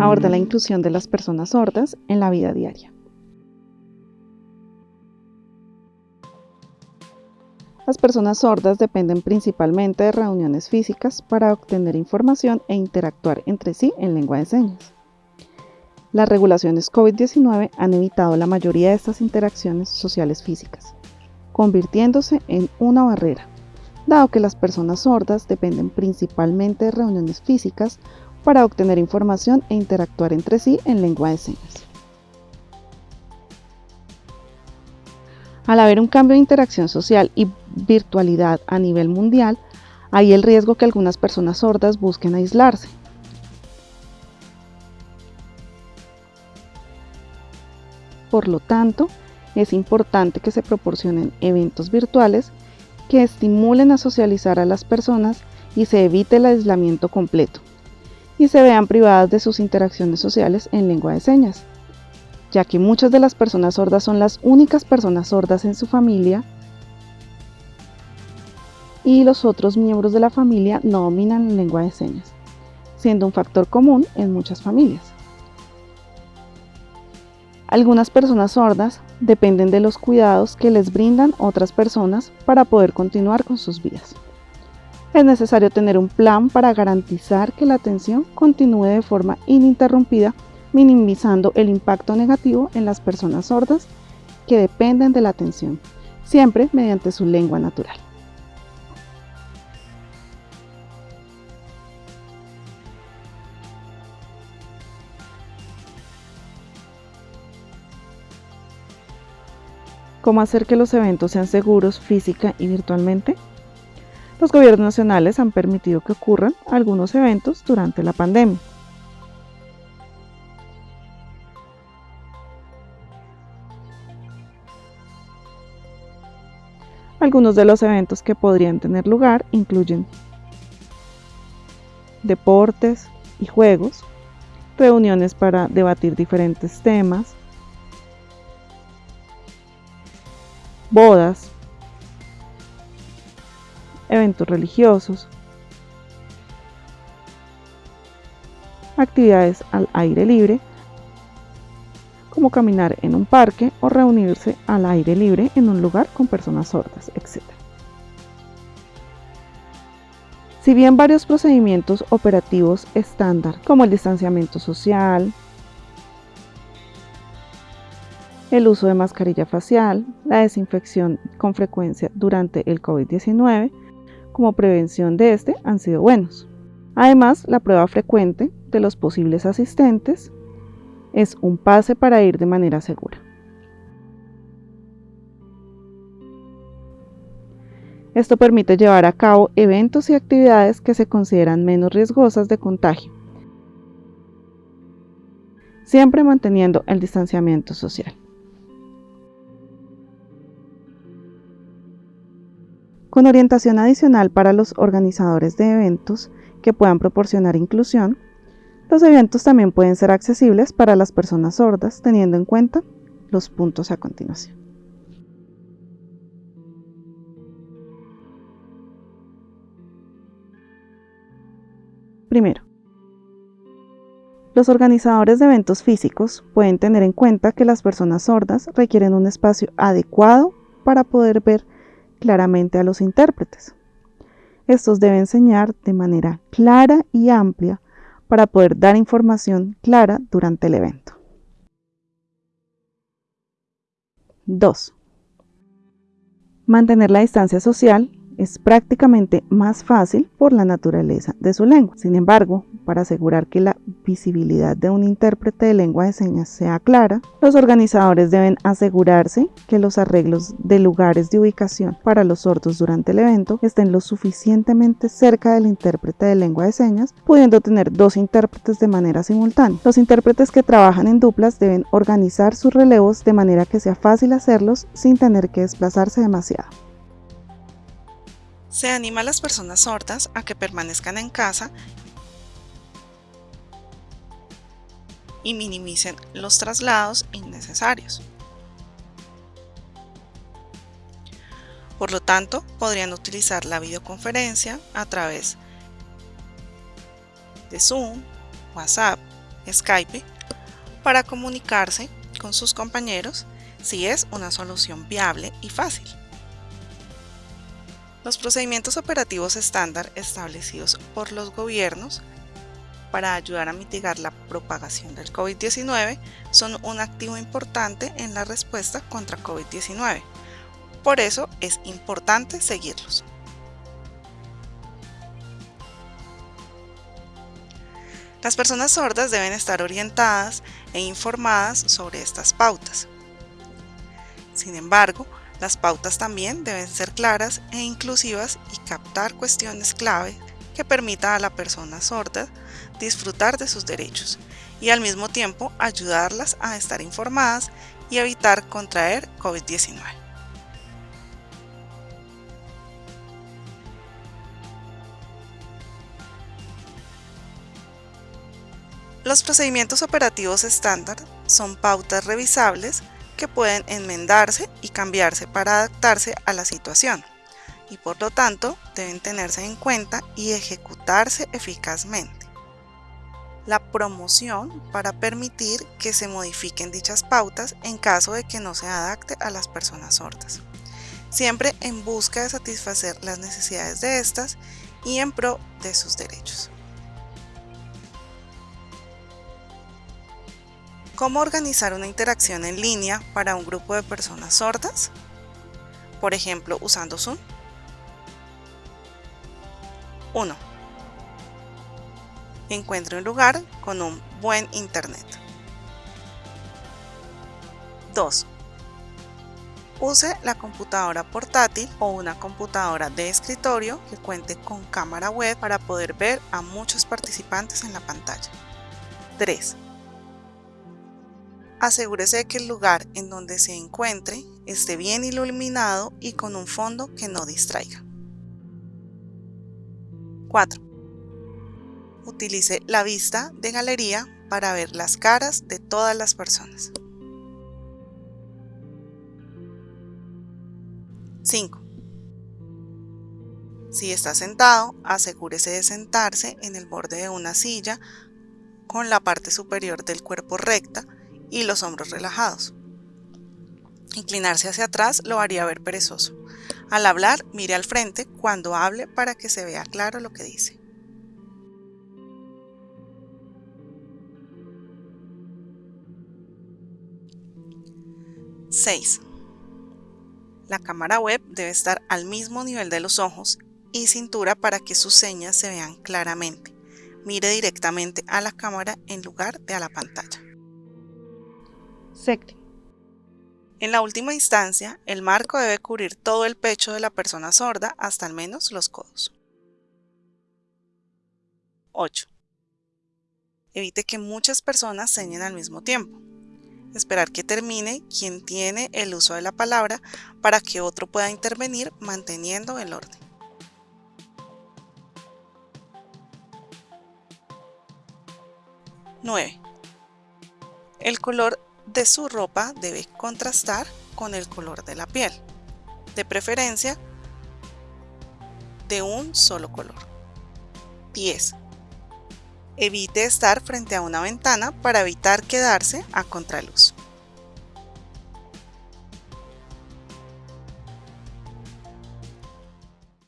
aborda la inclusión de las personas sordas en la vida diaria. Las personas sordas dependen principalmente de reuniones físicas para obtener información e interactuar entre sí en lengua de señas. Las regulaciones COVID-19 han evitado la mayoría de estas interacciones sociales físicas, convirtiéndose en una barrera, dado que las personas sordas dependen principalmente de reuniones físicas para obtener información e interactuar entre sí en lengua de señas. Al haber un cambio de interacción social y virtualidad a nivel mundial, hay el riesgo que algunas personas sordas busquen aislarse. Por lo tanto, es importante que se proporcionen eventos virtuales que estimulen a socializar a las personas y se evite el aislamiento completo, y se vean privadas de sus interacciones sociales en lengua de señas, ya que muchas de las personas sordas son las únicas personas sordas en su familia y los otros miembros de la familia no dominan la lengua de señas, siendo un factor común en muchas familias. Algunas personas sordas dependen de los cuidados que les brindan otras personas para poder continuar con sus vidas. Es necesario tener un plan para garantizar que la atención continúe de forma ininterrumpida minimizando el impacto negativo en las personas sordas que dependen de la atención, siempre mediante su lengua natural. ¿Cómo hacer que los eventos sean seguros física y virtualmente? Los gobiernos nacionales han permitido que ocurran algunos eventos durante la pandemia. Algunos de los eventos que podrían tener lugar incluyen deportes y juegos, reuniones para debatir diferentes temas, bodas, eventos religiosos, actividades al aire libre como caminar en un parque o reunirse al aire libre en un lugar con personas sordas, etc. Si bien varios procedimientos operativos estándar, como el distanciamiento social, el uso de mascarilla facial, la desinfección con frecuencia durante el COVID-19, como prevención de este, han sido buenos. Además, la prueba frecuente de los posibles asistentes es un pase para ir de manera segura. Esto permite llevar a cabo eventos y actividades que se consideran menos riesgosas de contagio, siempre manteniendo el distanciamiento social. Con orientación adicional para los organizadores de eventos que puedan proporcionar inclusión, los eventos también pueden ser accesibles para las personas sordas teniendo en cuenta los puntos a continuación. Primero, los organizadores de eventos físicos pueden tener en cuenta que las personas sordas requieren un espacio adecuado para poder ver claramente a los intérpretes. Estos deben enseñar de manera clara y amplia para poder dar información clara durante el evento. 2. Mantener la distancia social es prácticamente más fácil por la naturaleza de su lengua. Sin embargo, para asegurar que la visibilidad de un intérprete de lengua de señas sea clara, los organizadores deben asegurarse que los arreglos de lugares de ubicación para los sordos durante el evento estén lo suficientemente cerca del intérprete de lengua de señas, pudiendo tener dos intérpretes de manera simultánea. Los intérpretes que trabajan en duplas deben organizar sus relevos de manera que sea fácil hacerlos sin tener que desplazarse demasiado. Se anima a las personas sordas a que permanezcan en casa y minimicen los traslados innecesarios. Por lo tanto, podrían utilizar la videoconferencia a través de Zoom, WhatsApp, Skype para comunicarse con sus compañeros si es una solución viable y fácil. Los procedimientos operativos estándar establecidos por los gobiernos para ayudar a mitigar la propagación del COVID-19 son un activo importante en la respuesta contra COVID-19. Por eso es importante seguirlos. Las personas sordas deben estar orientadas e informadas sobre estas pautas. Sin embargo, las pautas también deben ser claras e inclusivas y captar cuestiones clave que permitan a la persona sorda disfrutar de sus derechos y al mismo tiempo ayudarlas a estar informadas y evitar contraer COVID-19. Los procedimientos operativos estándar son pautas revisables que pueden enmendarse y cambiarse para adaptarse a la situación y por lo tanto deben tenerse en cuenta y ejecutarse eficazmente. La promoción para permitir que se modifiquen dichas pautas en caso de que no se adapte a las personas sordas, siempre en busca de satisfacer las necesidades de estas y en pro de sus derechos. ¿Cómo organizar una interacción en línea para un grupo de personas sordas? Por ejemplo, usando Zoom. 1. Encuentre un lugar con un buen internet. 2. Use la computadora portátil o una computadora de escritorio que cuente con cámara web para poder ver a muchos participantes en la pantalla. 3 Asegúrese de que el lugar en donde se encuentre esté bien iluminado y con un fondo que no distraiga. 4. Utilice la vista de galería para ver las caras de todas las personas. 5. Si está sentado, asegúrese de sentarse en el borde de una silla con la parte superior del cuerpo recta y los hombros relajados. Inclinarse hacia atrás lo haría ver perezoso. Al hablar, mire al frente cuando hable para que se vea claro lo que dice. ¡6! La cámara web debe estar al mismo nivel de los ojos y cintura para que sus señas se vean claramente. Mire directamente a la cámara en lugar de a la pantalla. En la última instancia, el marco debe cubrir todo el pecho de la persona sorda hasta al menos los codos. 8. Evite que muchas personas señen al mismo tiempo. Esperar que termine quien tiene el uso de la palabra para que otro pueda intervenir manteniendo el orden. 9. El color de su ropa debe contrastar con el color de la piel, de preferencia de un solo color. 10. Evite estar frente a una ventana para evitar quedarse a contraluz.